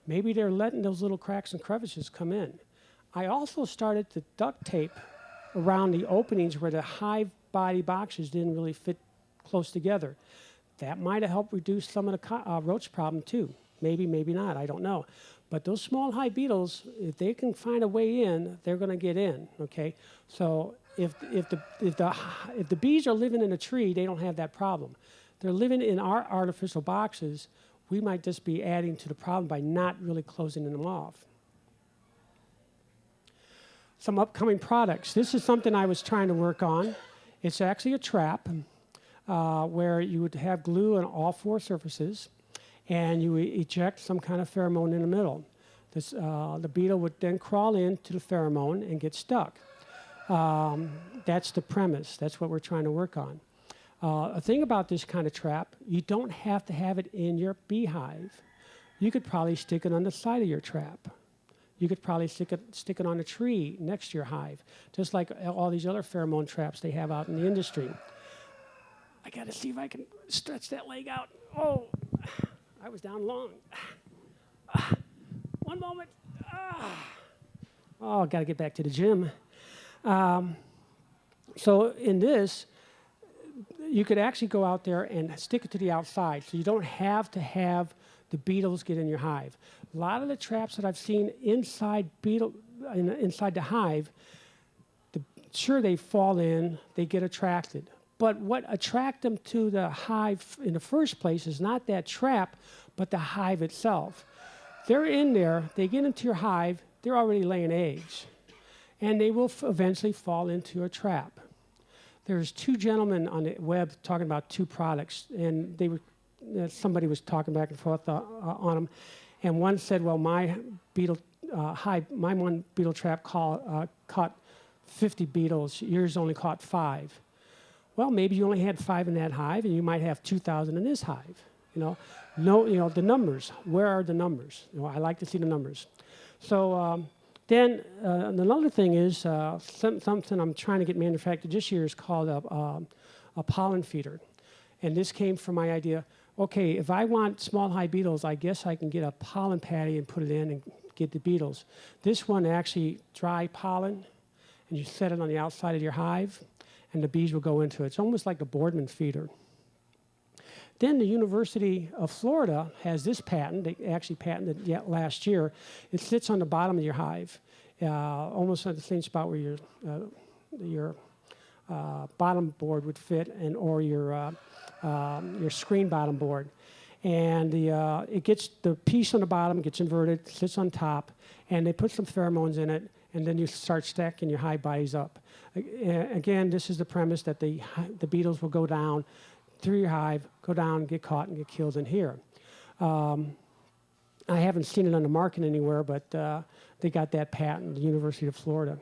Maybe they're letting those little cracks and crevices come in. I also started to duct tape around the openings where the hive body boxes didn't really fit close together. That might have helped reduce some of the uh, roach problem too. Maybe, maybe not, I don't know. But those small hive beetles, if they can find a way in, they're going to get in, okay? So if, if, the, if, the, if the bees are living in a tree, they don't have that problem. They're living in our artificial boxes, we might just be adding to the problem by not really closing them off some upcoming products. This is something I was trying to work on. It's actually a trap uh, where you would have glue on all four surfaces and you eject some kind of pheromone in the middle. This, uh, the beetle would then crawl into the pheromone and get stuck. Um, that's the premise. That's what we're trying to work on. Uh, a thing about this kind of trap, you don't have to have it in your beehive. You could probably stick it on the side of your trap. You could probably stick it, stick it on a tree next to your hive, just like all these other pheromone traps they have out in the industry. I got to see if I can stretch that leg out. Oh, I was down long. One moment. Oh, got to get back to the gym. Um, so in this, you could actually go out there and stick it to the outside, so you don't have to have the beetles get in your hive. A lot of the traps that I've seen inside beetle in, inside the hive, the, sure they fall in, they get attracted. But what attract them to the hive in the first place is not that trap, but the hive itself. They're in there, they get into your hive, they're already laying eggs, and they will eventually fall into a trap. There's two gentlemen on the web talking about two products, and they were uh, somebody was talking back and forth uh, uh, on them, and one said, "Well, my beetle uh, hive, my one beetle trap call, uh, caught 50 beetles. Yours only caught five. Well, maybe you only had five in that hive, and you might have 2,000 in this hive. You know, no, you know the numbers. Where are the numbers? You know, I like to see the numbers. So." Um, then uh, another thing is uh, some, something I'm trying to get manufactured this year is called a, um, a pollen feeder. And this came from my idea, okay, if I want small hive beetles, I guess I can get a pollen patty and put it in and get the beetles. This one actually dry pollen, and you set it on the outside of your hive, and the bees will go into it. It's almost like a Boardman feeder. Then the University of Florida has this patent. They actually patented it yet last year. It sits on the bottom of your hive, uh, almost at the same spot where your uh, your uh, bottom board would fit, and or your uh, um, your screen bottom board. And the uh, it gets the piece on the bottom gets inverted, sits on top, and they put some pheromones in it, and then you start stacking your hive bodies up. Again, this is the premise that the the beetles will go down through your hive, go down, get caught, and get killed in here. Um, I haven't seen it on the market anywhere, but uh, they got that patent, the University of Florida.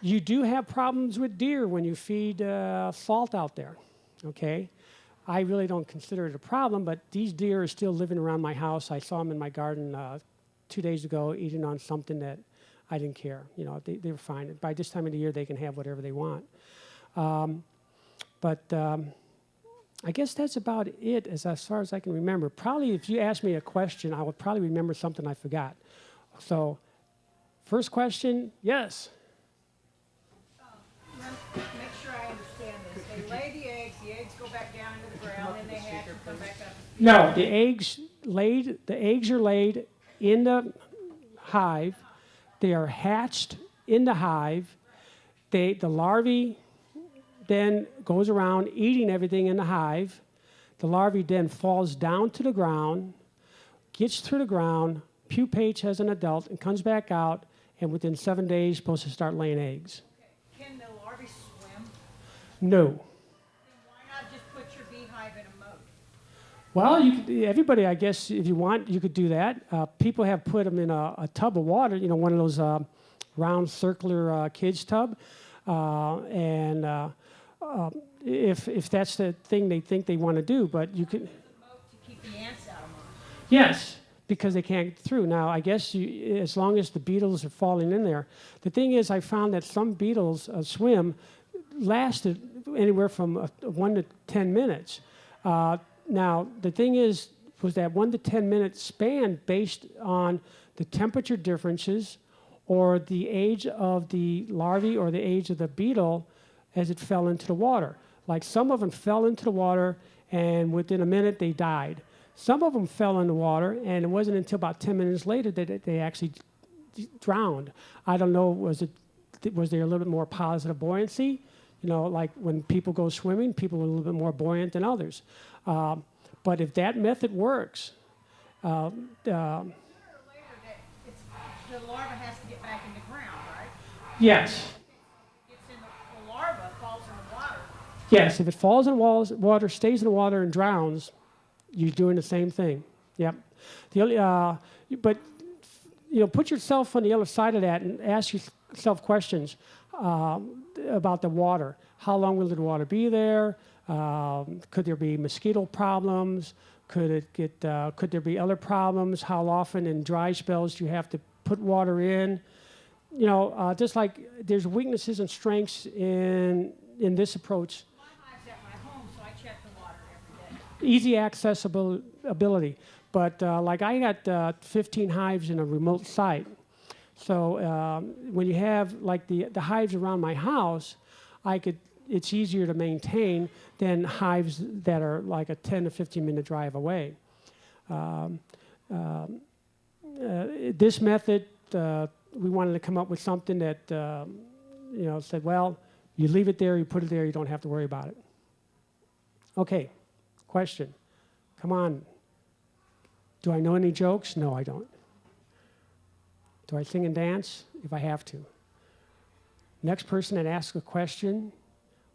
You do have problems with deer when you feed uh, salt out there, okay? I really don't consider it a problem, but these deer are still living around my house. I saw them in my garden uh, two days ago eating on something that I didn't care. You know, they, they were fine. By this time of the year, they can have whatever they want. Um, but um, I guess that's about it as, as far as I can remember. Probably if you ask me a question, I would probably remember something I forgot. So, first question, yes. Let- Make sure I understand this. They lay the eggs, the eggs go back down into the ground, and they hatch and come back up. No, the eggs laid. The eggs are laid in the hive. They are hatched in the hive. They the larvae then goes around eating everything in the hive. The larvae then falls down to the ground, gets through the ground, pupates as an adult, and comes back out. And within seven days, supposed to start laying eggs. Can the larvae swim? No. Then why not just put your beehive in a moat? Well, you could, everybody, I guess, if you want, you could do that. Uh, people have put them in a, a tub of water, you know, one of those uh, round circular uh, kids tub. uh, and uh, uh, if if that's the thing they think they want to do, but you can. Yes, because they can't get through. Now, I guess you, as long as the beetles are falling in there. The thing is, I found that some beetles swim lasted anywhere from one to 10 minutes. Now, the thing is, was that one to 10 minute span based on the temperature differences or the age of the larvae or the age of the beetle as it fell into the water. Like some of them fell into the water and within a minute they died. Some of them fell in the water and it wasn't until about 10 minutes later that they actually drowned. I don't know, was it was there a little bit more positive buoyancy? You know, like when people go swimming, people are a little bit more buoyant than others. Um, but if that method works, Sooner or later, that it's, the larva has to get back in the ground, right? yes, the, the larva falls in the water. yes, if it falls in walls, water, stays in the water, and drowns, you're doing the same thing. Yep. The only, uh, but you know, put yourself on the other side of that and ask yourself questions um, about the water. How long will the water be there? Um, could there be mosquito problems? Could it get? Uh, could there be other problems? How often in dry spells do you have to put water in? You know, uh, just like there's weaknesses and strengths in in this approach easy accessibility. But uh, like I got uh, 15 hives in a remote site. So um, when you have like the, the hives around my house, I could, it's easier to maintain than hives that are like a 10 to 15 minute drive away. Um, um, uh, this method, uh, we wanted to come up with something that, um, you know, said, well, you leave it there, you put it there, you don't have to worry about it. Okay, question. Come on. Do I know any jokes? No, I don't. Do I sing and dance? If I have to. Next person that asks a question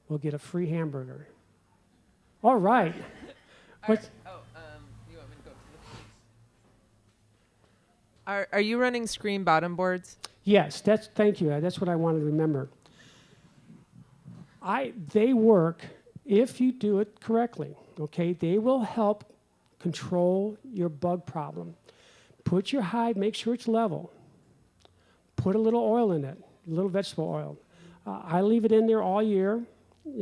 will get a free hamburger. All right. What? Oh, um, you want me to go the? Are Are you running screen bottom boards? Yes, that's thank you. That's what I wanted to remember. I they work if you do it correctly. Okay, they will help control your bug problem. Put your hive, make sure it's level. Put a little oil in it, a little vegetable oil. Uh, I leave it in there all year.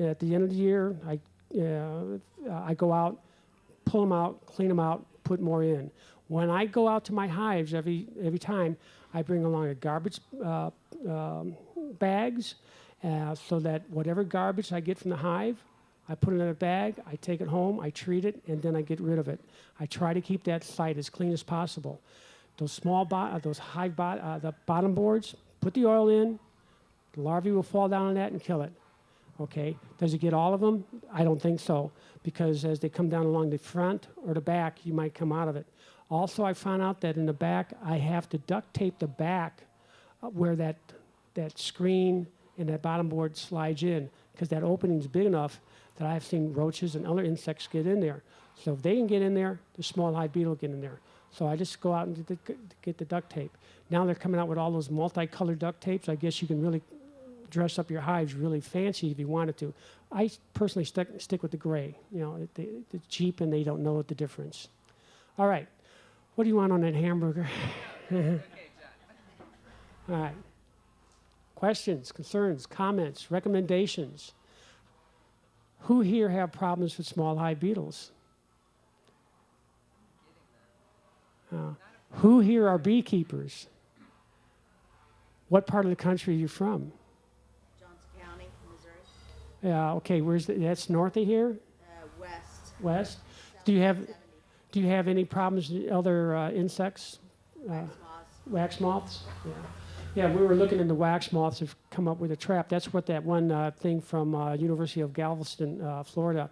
At the end of the year, I uh, I go out, pull them out, clean them out, put more in. When I go out to my hives every every time, I bring along a garbage uh, um, bags, uh, so that whatever garbage I get from the hive, I put it in a bag. I take it home, I treat it, and then I get rid of it. I try to keep that site as clean as possible. Those small, uh, those hive, bo- uh, the bottom boards, put the oil in. The larvae will fall down on that and kill it. Okay, does it get all of them? I don't think so, because as they come down along the front or the back, you might come out of it. Also, I found out that in the back, I have to duct tape the back uh, where that, that screen and that bottom board slides in, because that opening's big enough that I've seen roaches and other insects get in there. So if they can get in there, the small hive beetle get in there. So I just go out and get the, get the duct tape. Now they're coming out with all those multicolored duct tapes. I guess you can really dress up your hives really fancy if you wanted to. I personally stick, stick with the gray. You know, they, it's cheap and they don't know the difference. All right, what do you want on that hamburger? Okay. All right. Questions, concerns, comments, recommendations? Who here have problems with small hive beetles? Uh, who here are beekeepers? What part of the country are you from? Yeah, okay, where's the, that's north of here, uh, west. west? Do you have 70 do you have any problems with other uh, insects? Uh, moths. Wax moths? Yeah. Yeah, we were looking into wax moths have come up with a trap. That's what that one uh, thing from uh, University of Galveston, uh, Florida.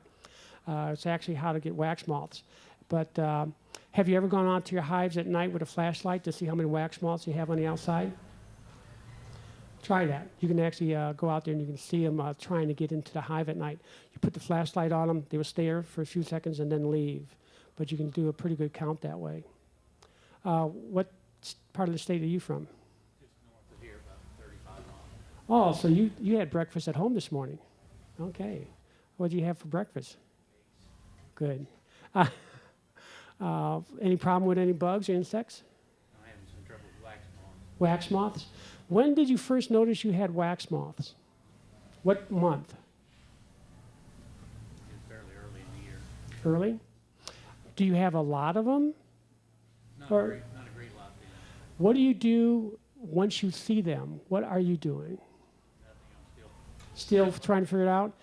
Uh, it's actually how to get wax moths. But um, have you ever gone out to your hives at night with a flashlight to see how many wax moths you have on the outside? Try that. You can actually uh, go out there and you can see them uh, trying to get into the hive at night. You put the flashlight on them, they will stay there for a few seconds and then leave. But you can do a pretty good count that way. Uh, what part of the state are you from? Just north of here, oh, so you, you had breakfast at home this morning? Okay. What did you have for breakfast? Good. Uh, uh, any problem with any bugs or insects? I'm having some trouble with wax moths. wax moths. When did you first notice you had wax moths? What month? Fairly early in the year. Early? Do you have a lot of them? Not Or- a great, not a great lot then. What do you do once you see them? What are you doing? Nothing, I'm still, Still trying to figure it out?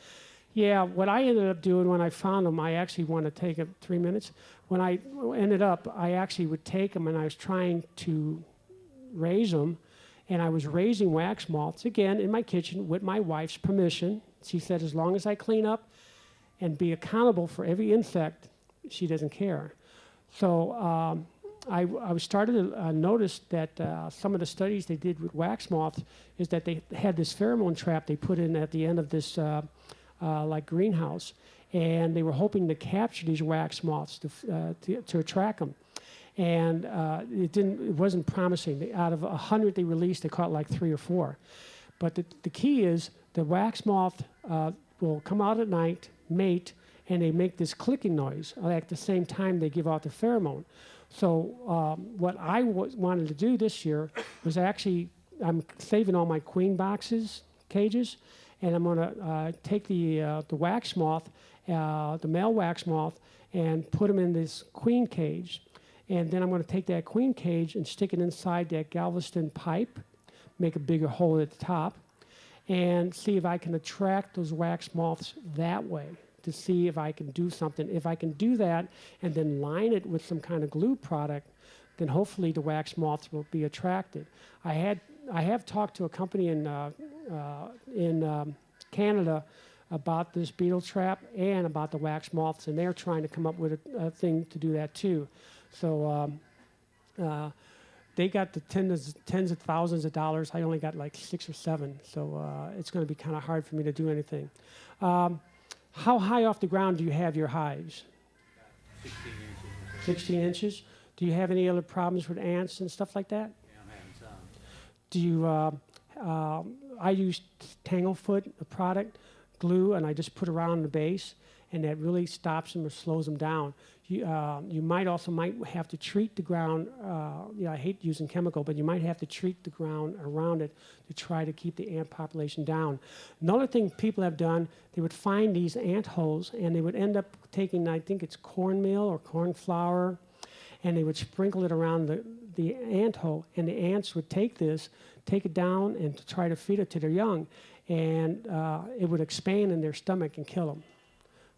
Yeah, what I ended up doing when I found them, I actually want to take it three minutes. When I ended up, I actually would take them and I was trying to raise them. And I was raising wax moths again in my kitchen with my wife's permission. She said, as long as I clean up and be accountable for every insect, she doesn't care. So um, I, I was started to uh, notice that uh, some of the studies they did with wax moths is that they had this pheromone trap they put in at the end of this uh, uh, like greenhouse, and they were hoping to capture these wax moths to, uh, to, to attract them. And uh, it didn't. It wasn't promising. Out of a hundred they released, they caught like three or four. But the, the key is the wax moth uh, will come out at night, mate, and they make this clicking noise uh, at the same time they give out the pheromone. So um, what I wanted to do this year was actually I'm saving all my queen boxes cages, and I'm going to uh, take the uh, the wax moth, uh, the male wax moth, and put them in this queen cage, and then I'm going to take that queen cage and stick it inside that Galveston pipe, make a bigger hole at the top, and see if I can attract those wax moths that way to see if I can do something. If I can do that and then line it with some kind of glue product, then hopefully the wax moths will be attracted. I had I have talked to a company in uh, uh, in um, Canada about this beetle trap and about the wax moths, and they're trying to come up with a, a thing to do that too. So um, uh, they got the tens, tens of thousands of dollars. I only got like six or seven, so uh, it's going to be kind of hard for me to do anything. Um, how high off the ground do you have your hives? sixteen inches 16 inches. Do you have any other problems with ants and stuff like that? Yeah, I'm having some. Do you? Uh, um I use Tanglefoot, a product, glue, and I just put around the base, and that really stops them or slows them down. You, uh, you might also might have to treat the ground. Uh, I hate using chemical, but you might have to treat the ground around it to try to keep the ant population down. Another thing people have done, they would find these ant holes, and they would end up taking, I think it's cornmeal or corn flour, and they would sprinkle it around the, the ant hole, and the ants would take this, take it down, and try to feed it to their young, and uh, it would expand in their stomach and kill them.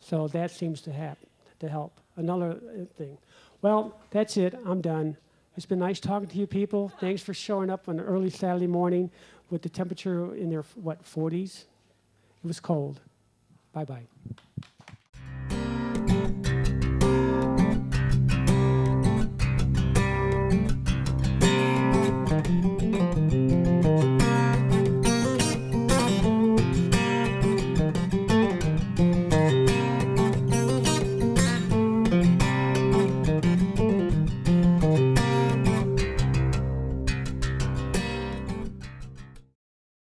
So that seems to to help. Another uh, thing. Well, that's it. I'm done. It's been nice talking to you people. Thanks for showing up on an early Saturday morning with the temperature in their what 40s. It was cold. Bye bye.